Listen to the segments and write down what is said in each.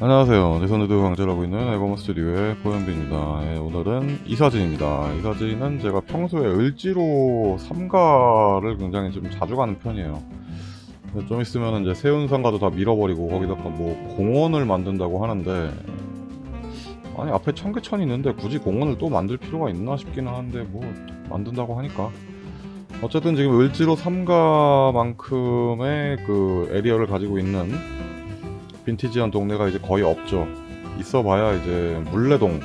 안녕하세요. 내선우드 강제라고 있는 에버머 스튜디오의 고현빈입니다. 예, 오늘은 이 사진입니다. 이 사진은 제가 평소에 을지로 삼가를 굉장히 좀 자주 가는 편이에요. 좀 있으면 이제 세운 상가도 다 밀어버리고 거기다가 뭐 공원을 만든다고 하는데 아니 앞에 청계천이 있는데 굳이 공원을 또 만들 필요가 있나 싶기는 한데 뭐 만든다고 하니까 어쨌든 지금 을지로 삼가만큼의 그 에리어를 가지고 있는 빈티지한 동네가 이제 거의 없죠. 있어봐야 이제 물레동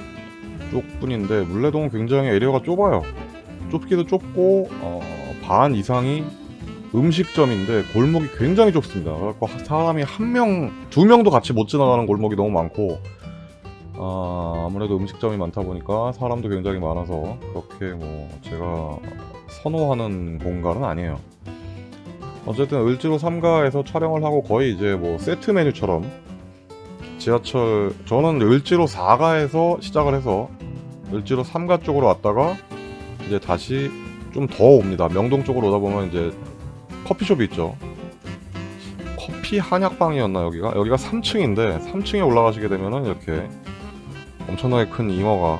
쪽 뿐인데 물레동은 굉장히 에리어가 좁아요. 좁기도 좁고 어, 반 이상이 음식점인데 골목이 굉장히 좁습니다. 그래갖고 사람이 한 명, 두 명도 같이 못 지나가는 골목이 너무 많고 아, 아무래도 음식점이 많다 보니까 사람도 굉장히 많아서 그렇게 뭐 제가 선호하는 공간은 아니에요. 어쨌든 을지로 3가에서 촬영을 하고 거의 이제 뭐 세트 메뉴처럼 지하철 저는 을지로 4가에서 시작을 해서 을지로 3가 쪽으로 왔다가 이제 다시 좀 더 옵니다. 명동 쪽으로 오다 보면 이제 커피숍이 있죠. 커피 한약방이었나 여기가? 여기가 3층인데 3층에 올라가시게 되면은 이렇게 엄청나게 큰 잉어가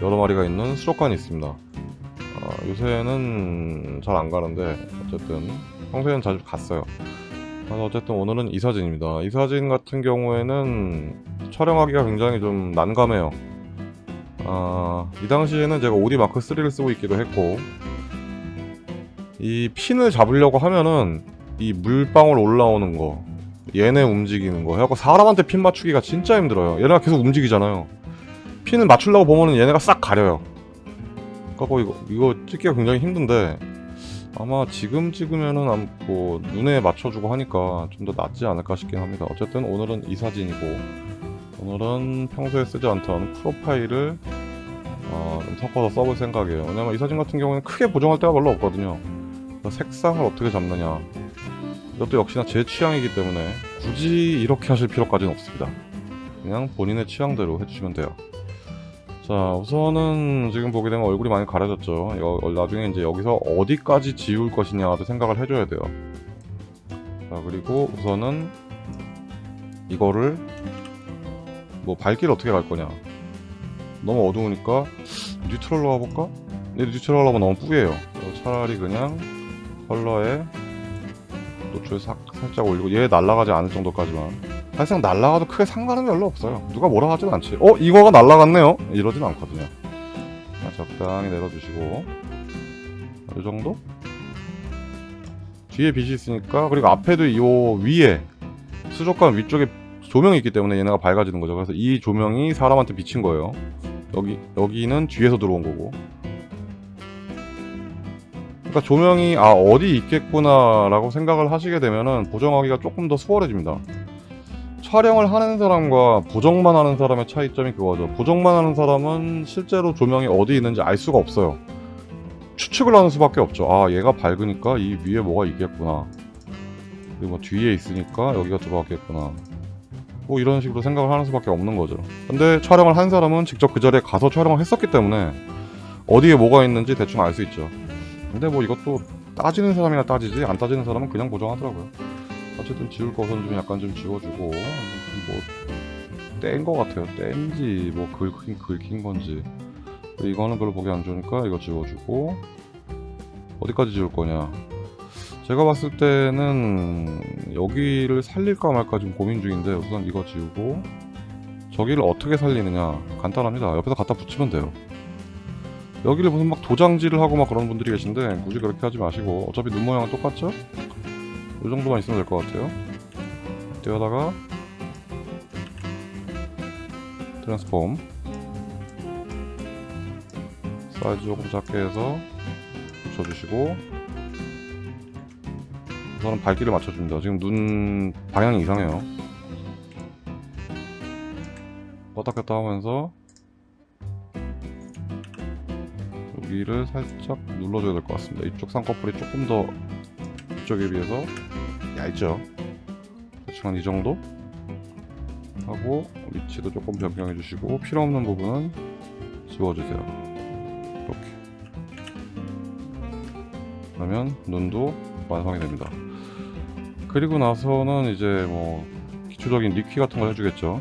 여러 마리가 있는 수족관이 있습니다. 어, 요새는 잘 안 가는데 어쨌든 평소에는 자주 갔어요. 그래서 어쨌든 오늘은 이 사진입니다. 이 사진 같은 경우에는 촬영하기가 굉장히 좀 난감해요. 아, 이 당시에는 제가 오디 마크 3를 쓰고 있기도 했고 이 핀을 잡으려고 하면은 이 물방울 올라오는 거 얘네 움직이는 거 해갖고 사람한테 핀 맞추기가 진짜 힘들어요. 얘네가 계속 움직이잖아요. 핀을 맞추려고 보면은 얘네가 싹 가려요. 그래갖고 이거, 이거 찍기가 굉장히 힘든데 아마 지금 찍으면은 암- 뭐 눈에 맞춰주고 하니까 좀 더 낫지 않을까 싶긴 합니다. 어쨌든 오늘은 이 사진이고 오늘은 평소에 쓰지 않던 프로파일을 어, 좀 섞어서 써볼 생각이에요. 왜냐면 이 사진 같은 경우는 크게 보정할 데가 별로 없거든요. 색상을 어떻게 잡느냐 이것도 역시나 제 취향이기 때문에 굳이 이렇게 하실 필요까지는 없습니다. 그냥 본인의 취향대로 해주시면 돼요. 자 우선은 지금 보게 되면 얼굴이 많이 가려졌죠. 여- 나중에 이제 여기서 어디까지 지울 것이냐도 생각을 해줘야 돼요. 자 그리고 우선은 이거를 뭐 밝기를 어떻게 갈 거냐. 너무 어두우니까 뉴트럴로 가볼까? 근데 뉴트럴로 하면 너무 뿌예요. 차라리 그냥 컬러에 노출 사, 살짝 올리고 얘 날아가지 않을 정도까지만 사실상 날아가도 크게 상관은 별로 없어요. 누가 뭐라 하진 않지. 어? 이거가 날아갔네요? 이러진 않거든요. 자, 적당히 내려주시고 이 정도? 뒤에 빛이 있으니까 그리고 앞에도 이 위에 수족관 위쪽에 조명이 있기 때문에 얘네가 밝아지는 거죠. 그래서 이 조명이 사람한테 비친 거예요. 여기 여기는 뒤에서 들어온 거고. 그러니까 조명이 아 어디 있겠구나 라고 생각을 하시게 되면은 보정하기가 조금 더 수월해집니다. 촬영을 하는 사람과 보정만 하는 사람의 차이점이 그거죠. 보정만 하는 사람은 실제로 조명이 어디 있는지 알 수가 없어요. 추측을 하는 수밖에 없죠. 아, 얘가 밝으니까 이 위에 뭐가 있겠구나. 그리고 뭐 뒤에 있으니까 여기가 들어갔겠구나. 뭐 이런 식으로 생각을 하는 수밖에 없는 거죠. 근데 촬영을 한 사람은 직접 그 자리에 가서 촬영을 했었기 때문에 어디에 뭐가 있는지 대충 알 수 있죠. 근데 뭐 이것도 따지는 사람이나 따지지 안 따지는 사람은 그냥 보정하더라고요. 어쨌든 지울 것은 좀 약간 좀 지워주고 뭐뗀 거 같아요. 뗀지 뭐 긁힌 긁힌 건지. 이거는 별로 보기 안 좋으니까 이거 지워주고 어디까지 지울 거냐. 제가 봤을 때는 여기를 살릴까 말까 지금 고민 중인데 우선 이거 지우고 저기를 어떻게 살리느냐. 간단합니다. 옆에서 갖다 붙이면 돼요. 여기를 무슨 막 도장질을 하고 막 그런 분들이 계신데 굳이 그렇게 하지 마시고 어차피 눈 모양은 똑같죠? 이 정도만 있으면 될 것 같아요. 뛰어다가 트랜스폼 사이즈 조금 작게 해서 붙여주시고 우선은 밝기를 맞춰줍니다. 지금 눈 방향이 이상해요. 껐다 켰다 하면서 여기를 살짝 눌러줘야 될 것 같습니다. 이쪽 쌍꺼풀이 조금 더 이쪽에 비해서 얇죠? 대충 한이 정도? 하고 위치도 조금 변경해 주시고 필요 없는 부분은 지워주세요. 이렇게. 그러면 눈도 완성이 됩니다. 그리고 나서는 이제 뭐 기초적인 리퀴 같은 걸 해주겠죠.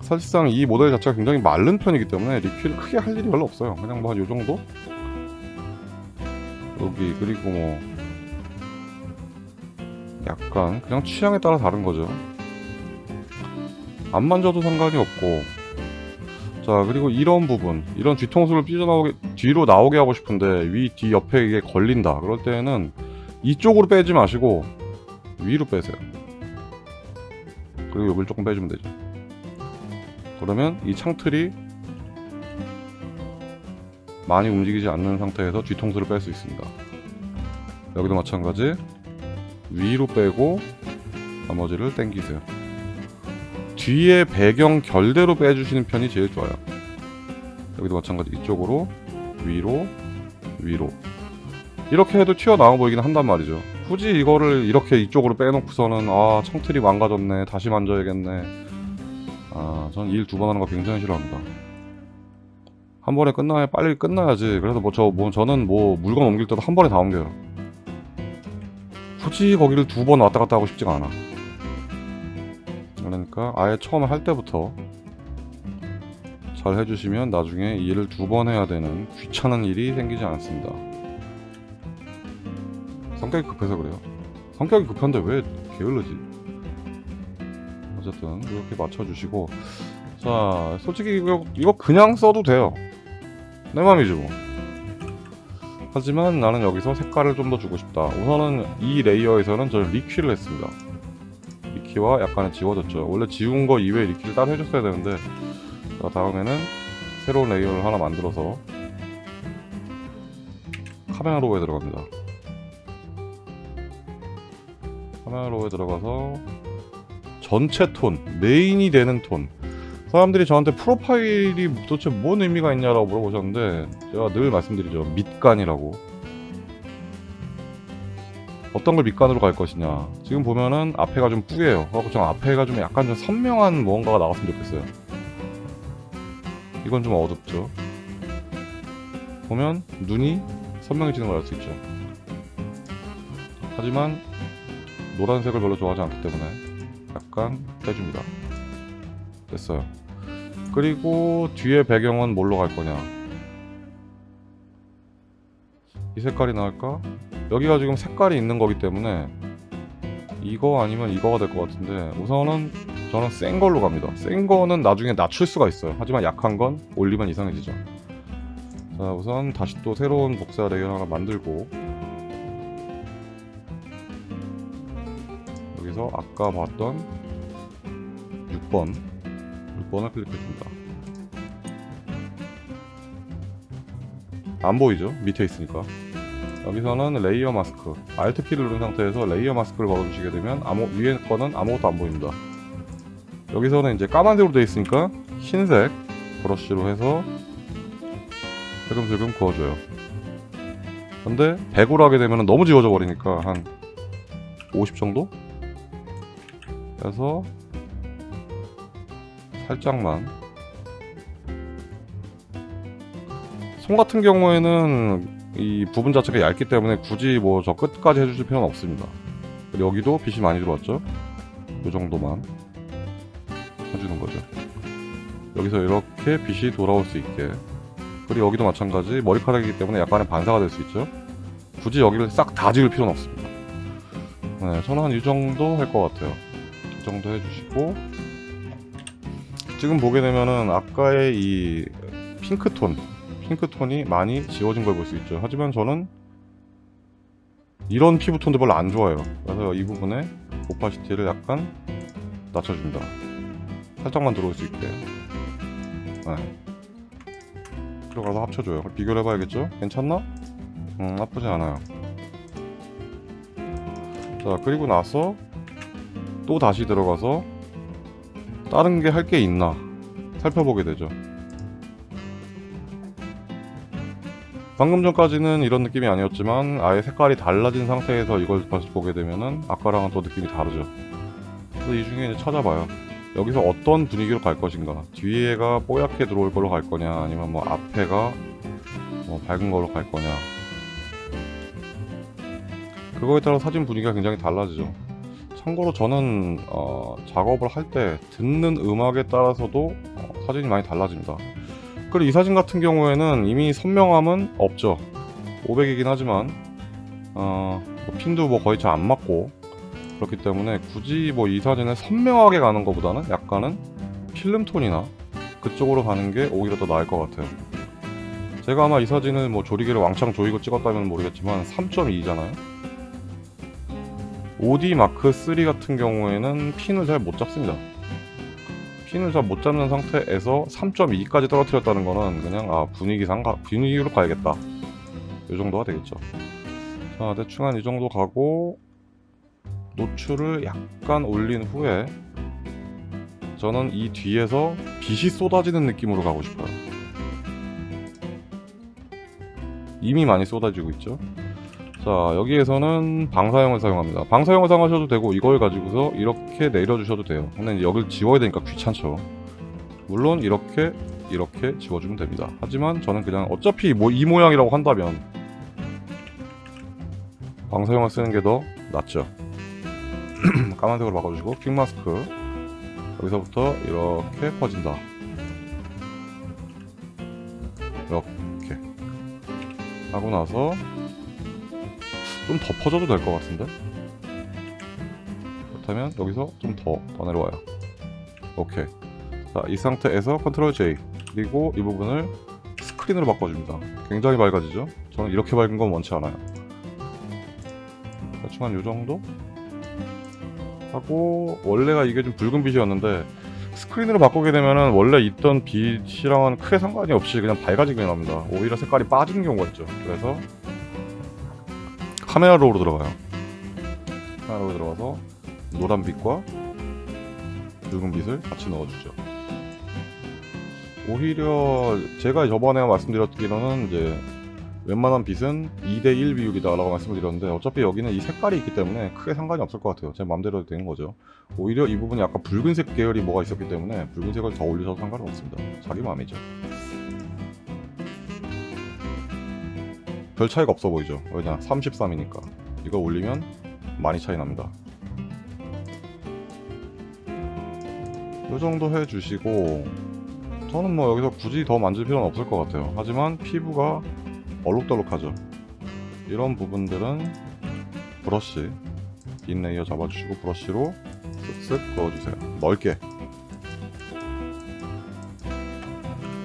사실상 이 모델 자체가 굉장히 마른 편이기 때문에 리퀴를 크게 할 일이 별로 없어요. 그냥 뭐 한 요정도? 여기 그리고 뭐 약간 그냥 취향에 따라 다른 거죠. 안 만져도 상관이 없고. 자 그리고 이런 부분. 이런 뒤통수를 삐져나오게 뒤로 나오게 하고 싶은데 위 뒤 옆에 이게 걸린다. 그럴 때는 이쪽으로 빼지 마시고 위로 빼세요. 그리고 여기를 조금 빼주면 되죠. 그러면 이 창틀이 많이 움직이지 않는 상태에서 뒤통수를 뺄 수 있습니다. 여기도 마찬가지 위로 빼고 나머지를 당기세요. 뒤에 배경 결대로 빼주시는 편이 제일 좋아요. 여기도 마찬가지. 이쪽으로 위로 위로. 이렇게 해도 튀어나와 보이긴 한단 말이죠. 굳이 이거를 이렇게 이쪽으로 빼놓고서는 아 창틀이 망가졌네. 다시 만져야겠네. 아전 일두 번 하는 거 굉장히 싫어합니다. 한 번에 끝나야 빨리 끝나야지. 그래서 뭐 저뭐 저는 뭐 물건 옮길 때도 한 번에 다 옮겨요 굳이 거기를 두 번 왔다 갔다 하고 싶지가 않아. 그러니까 아예 처음에 할 때부터 잘 해주시면 나중에 이 일을 두 번 해야 되는 귀찮은 일이 생기지 않습니다. 성격이 급해서 그래요. 성격이 급한데 왜 게을르지? 어쨌든 이렇게 맞춰주시고. 자 솔직히 이거, 이거 그냥 써도 돼요. 내 맘이지 뭐 하지만 나는 여기서 색깔을 좀 더 주고 싶다. 우선은 이 레이어에서는 저는 리퀴를 했습니다. Liquify와 약간의 지워졌죠. 원래 지운 거 이외에 Liquify를 따로 해줬어야 되는데 자 다음에는 새로운 layer를 하나 만들어서 Camera Raw에 들어갑니다. Camera Raw에 들어가서 전체 톤 main이 되는 톤 사람들이 저한테 profile이 도대체 뭔 의미가 있냐라고 물어보셨는데 제가 늘 말씀드리죠. 밑간이라고. 어떤 걸 밑간으로 갈 것이냐. 지금 보면은 앞에가 좀 뿌예요. 그래서 좀 앞에가 좀 약간 좀 선명한 무언가가 나왔으면 좋겠어요. 이건 좀 어둡죠? 보면 눈이 선명해지는 걸 알 수 있죠. 하지만 노란색을 별로 좋아하지 않기 때문에 약간 빼줍니다. 됐어요 그리고 뒤에 배경은 뭘로 갈 거냐? 이 색깔이 나을까? 여기가 지금 색깔이 있는 거기 때문에 이거 아니면 이거가 될 것 같은데 우선은 저는 센 걸로 갑니다. 센 거는 나중에 낮출 수가 있어요. 하지만 약한 건 올리면 이상해지죠. 자 우선 다시 또 새로운 복사 layer 하나 만들고 여기서 아까 봤던 6번 6번을 클릭해줍니다. 안 보이죠? 밑에 있으니까. 여기서는 layer mask. Alt 키를 누른 상태에서 layer mask를 걸어주시게 되면 아무, 위에 거는 아무것도 안 보입니다. 여기서는 이제 까만색으로 되어 있으니까 흰색 brush로 해서 슬금슬금 그어줘요. 근데 100으로 하게 되면 너무 지워져 버리니까 한 50 정도? 그래서 살짝만. 손 같은 경우에는 이 부분 자체가 얇기 때문에 굳이 뭐 저 끝까지 해주실 필요는 없습니다. 여기도 빛이 많이 들어왔죠? 이 정도만 해주는 거죠. 여기서 이렇게 빛이 돌아올 수 있게. 그리고 여기도 마찬가지 머리카락이기 때문에 약간의 반사가 될 수 있죠? 굳이 여기를 싹 다 지을 필요는 없습니다. 네, 저는 한 이 정도 할 것 같아요. 이 정도 해주시고 지금 보게 되면은 아까의 이 핑크톤 핑크톤이 많이 지워진 걸 볼 수 있죠 하지만 저는 이런 피부톤도 별로 안 좋아요 그래서 이 부분에 오파시티를 약간 낮춰줍니다 살짝만 들어올 수 있게 네. 들어가서 합쳐줘요 비교를 해봐야겠죠? 괜찮나? 음 나쁘지 않아요 자 그리고 나서 또 다시 들어가서 다른 게 할 게 있나 살펴보게 되죠. 방금 전까지는 이런 느낌이 아니었지만 아예 색깔이 달라진 상태에서 이걸 다시 보게 되면은 아까랑은 또 느낌이 다르죠. 그래서 이 중에 이제 찾아봐요. 여기서 어떤 분위기로 갈 것인가? 뒤에가 뽀얗게 들어올 걸로 갈 거냐? 아니면 뭐 앞에가 뭐 밝은 걸로 갈 거냐? 그거에 따라 사진 분위기가 굉장히 달라지죠 참고로 저는 어, 작업을 할 때 듣는 음악에 따라서도 어, 사진이 많이 달라집니다. 그리고 이 사진 같은 경우에는 이미 선명함은 없죠. 500이긴 하지만 어, 뭐 핀도 뭐 거의 잘 안 맞고 그렇기 때문에 굳이 뭐 이 사진을 선명하게 가는 것보다는 약간은 필름톤이나 그쪽으로 가는 게 오히려 더 나을 것 같아요. 제가 아마 이 사진을 뭐 조리개를 왕창 조이고 찍었다면 모르겠지만 3.2잖아요. 5D 마크 3 같은 경우에는 핀을 잘 못 잡습니다. 핀을 잘 못 잡는 상태에서 3.2까지 떨어뜨렸다는 거는 그냥 아 분위기상 가, 분위기로 가야겠다. 이 정도가 되겠죠. 자 대충 한 이 정도 가고 노출을 약간 올린 후에 저는 이 뒤에서 빛이 쏟아지는 느낌으로 가고 싶어요. 이미 많이 쏟아지고 있죠. 자 여기에서는 방사형을 사용합니다. 방사형을 사용하셔도 되고 이걸 가지고서 이렇게 내려주셔도 돼요. 근데 여기를 지워야 되니까 귀찮죠. 물론 이렇게 이렇게 지워주면 됩니다. 하지만 저는 그냥 어차피 뭐 이 모양이라고 한다면 방사형을 쓰는 게 더 낫죠. 까만색으로 바꿔주시고 퀵마스크 여기서부터 이렇게 퍼진다. 이렇게 하고 나서 좀 더 퍼져도 될 것 같은데? 그렇다면 여기서 좀 더 더 내려와요. 오케이. 자, 이 상태에서 컨트롤 J 그리고 이 부분을 스크린으로 바꿔줍니다. 굉장히 밝아지죠? 저는 이렇게 밝은 건 원치 않아요. 대충 한 요 정도? 하고 원래가 이게 좀 붉은 빛이었는데 스크린으로 바꾸게 되면은 원래 있던 빛이랑은 크게 상관이 없이 그냥 밝아지게 납니다. 오히려 색깔이 빠지는 경우가 있죠. 그래서 카메라로로 들어가요. 카메라로 들어가서 노란 빛과 붉은 빛을 같이 넣어주죠. 오히려 제가 저번에 말씀드렸기로는 이제 웬만한 빛은 2대1 비율이다라고 말씀을 드렸는데 어차피 여기는 이 색깔이 있기 때문에 크게 상관이 없을 것 같아요. 제 마음대로 되는 거죠. 오히려 이 부분이 약간 붉은색 계열이 뭐가 있었기 때문에 붉은색을 더 올리셔도 상관은 없습니다. 자기 마음이죠. 별 차이가 없어 보이죠? 왜냐? 33이니까. 이거 올리면 많이 차이 납니다. 이 정도 해주시고 저는 뭐 여기서 굳이 더 만질 필요는 없을 것 같아요. 하지만 피부가 얼룩덜룩하죠. 이런 부분들은 브러쉬 빈 layer 잡아주시고 브러쉬로 쓱쓱 그어주세요. 넓게.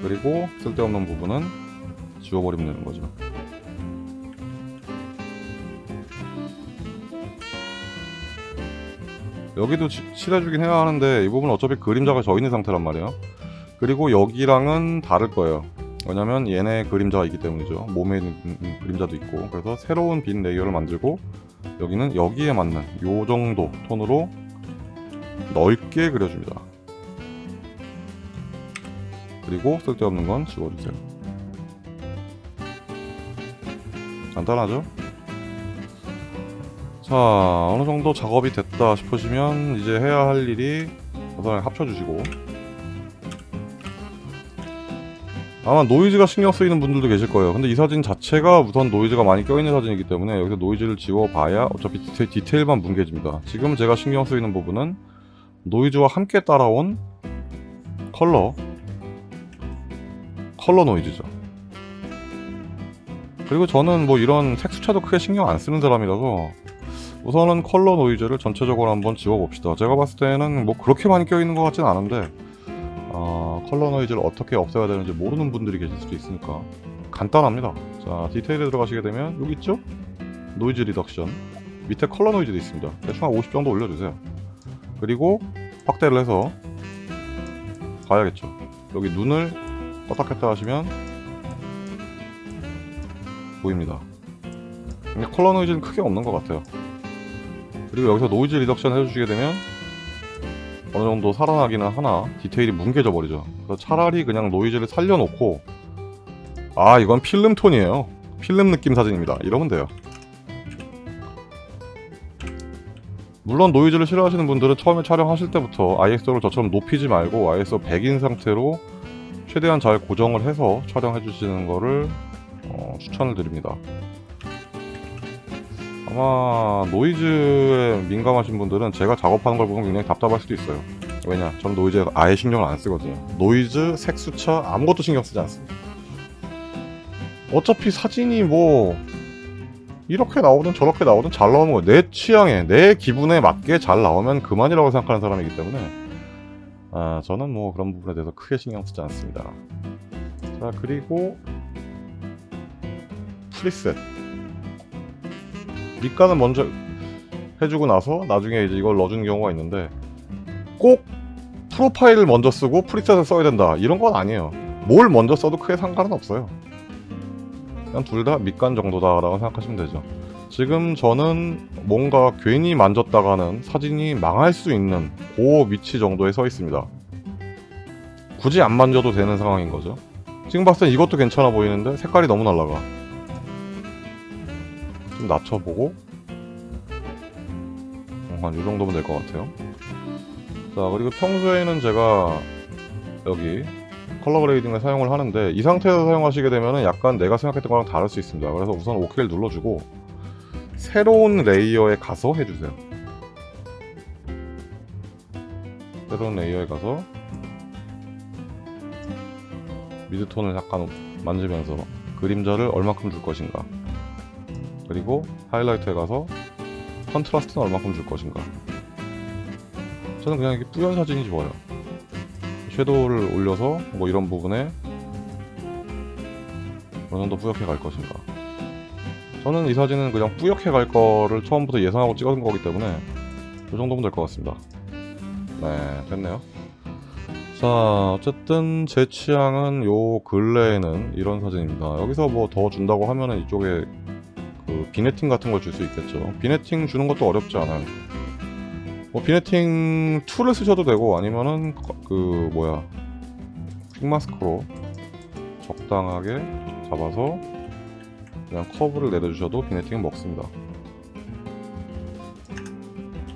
그리고 쓸데없는 부분은 지워버리면 되는 거죠. 여기도 치- 칠해주긴 해야 하는데 이 부분은 어차피 그림자가 져 있는 상태란 말이에요. 그리고 여기랑은 다를 거예요. 왜냐면 얘네 그림자가 있기 때문이죠. 몸에 있는 음, 음, 그림자도 있고 그래서 새로운 빈 layer를 만들고 여기는 여기에 맞는 요 정도 톤으로 넓게 그려줍니다. 그리고 쓸데없는 건 지워주세요. 간단하죠? 자 어느 정도 작업이 됐다 싶으시면 이제 해야 할 일이 우선 합쳐주시고 아마 노이즈가 신경 쓰이는 분들도 계실 거예요. 근데 이 사진 자체가 우선 노이즈가 많이 껴있는 사진이기 때문에 여기서 노이즈를 지워봐야 어차피 디테, 디테일만 뭉개집니다. 지금 제가 신경 쓰이는 부분은 노이즈와 함께 따라온 컬러 컬러 노이즈죠. 그리고 저는 뭐 이런 색수차도 크게 신경 안 쓰는 사람이라서 우선은 컬러 노이즈를 전체적으로 한번 지워봅시다. 제가 봤을 때는 뭐 그렇게 많이 껴있는 것 같진 않은데 어, 컬러 노이즈를 어떻게 없애야 되는지 모르는 분들이 계실 수도 있으니까 간단합니다. 자 디테일에 들어가시게 되면 여기 있죠? noise reduction 밑에 컬러 노이즈도 있습니다. 대충 한 50 정도 올려주세요. 그리고 확대를 해서 가야겠죠. 여기 눈을 껐다 켰다 하시면 보입니다. 근데 컬러 노이즈는 크게 없는 것 같아요. 그리고 여기서 noise reduction 해주시게 되면 어느 정도 살아나기는 하나 디테일이 뭉개져 버리죠. 그래서 차라리 그냥 노이즈를 살려놓고 아 이건 필름 톤이에요. 필름 느낌 사진입니다. 이러면 돼요. 물론 노이즈를 싫어하시는 분들은 처음에 촬영하실 때부터 ISO를 저처럼 높이지 말고 ISO 100인 상태로 최대한 잘 고정을 해서 촬영해 주시는 거를 어, 추천을 드립니다. 아마 노이즈에 민감하신 분들은 제가 작업하는 걸 보면 굉장히 답답할 수도 있어요. 왜냐? 저는 노이즈에 아예 신경을 안 쓰거든요. 노이즈, 색수차 아무것도 신경 쓰지 않습니다. 어차피 사진이 뭐 이렇게 나오든 저렇게 나오든 잘 나오는 거예요. 내 취향에 내 기분에 맞게 잘 나오면 그만이라고 생각하는 사람이기 때문에 아 저는 뭐 그런 부분에 대해서 크게 신경 쓰지 않습니다. 자 그리고 프리셋 밑간은 먼저 해주고 나서 나중에 이제 이걸 넣어주는 경우가 있는데 꼭 프로파일을 먼저 쓰고 프리셋을 써야 된다. 이런 건 아니에요. 뭘 먼저 써도 크게 상관은 없어요. 그냥 둘 다 밑간 정도다 라고 생각하시면 되죠. 지금 저는 뭔가 괜히 만졌다가는 사진이 망할 수 있는 그 위치 정도에 서 있습니다. 굳이 안 만져도 되는 상황인 거죠. 지금 봤을 땐 이것도 괜찮아 보이는데 색깔이 너무 날라가 좀 낮춰보고. 한 이 정도면 될 것 같아요. 자 그리고 평소에는 제가 여기 color grading을 사용을 하는데 이 상태에서 사용하시게 되면 약간 내가 생각했던 거랑 다를 수 있습니다. 그래서 우선 OK를 눌러주고 새로운 layer에 가서 해주세요. 새로운 layer에 가서 midtone을 약간 만지면서 그림자를 얼마큼 줄 것인가 그리고 하이라이트에 가서 contrast는 얼마큼 줄 것인가. 저는 그냥 이게 뿌연 사진이 좋아요. shadow를 올려서 뭐 이런 부분에 어느 정도 뿌옇게 갈 것인가. 저는 이 사진은 그냥 뿌옇게 갈 거를 처음부터 예상하고 찍은 거기 때문에 이 정도면 될 것 같습니다. 네 됐네요. 자 어쨌든 제 취향은 요 근래에는 이런 사진입니다. 여기서 뭐 더 준다고 하면은 이쪽에 그 vignetting 같은 걸 줄 수 있겠죠. vignetting 주는 것도 어렵지 않아요. 뭐 vignetting tool을 쓰셔도 되고 아니면은 거- 그 뭐야 quick mask로 적당하게 잡아서 그냥 커브를 내려주셔도 vignetting은 먹습니다.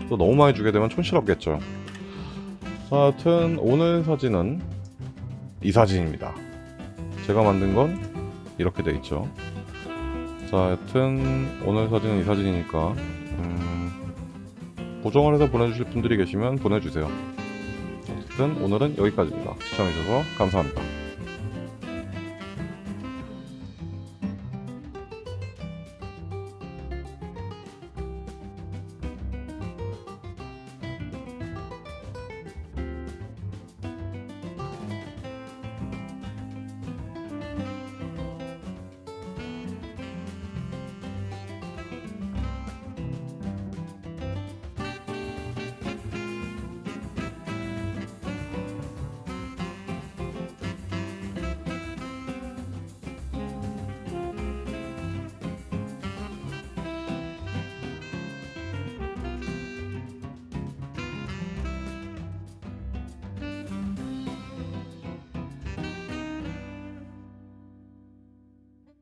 또 너무 많이 주게 되면 촌스럽겠죠. 자 하여튼 오늘 사진은 이 사진입니다. 제가 만든 건 이렇게 돼 있죠 자 하여튼 오늘 사진은 이 사진이니까 음, 보정을 해서 보내주실 분들이 계시면 보내주세요. 어쨌든 오늘은 여기까지입니다. 시청해주셔서 감사합니다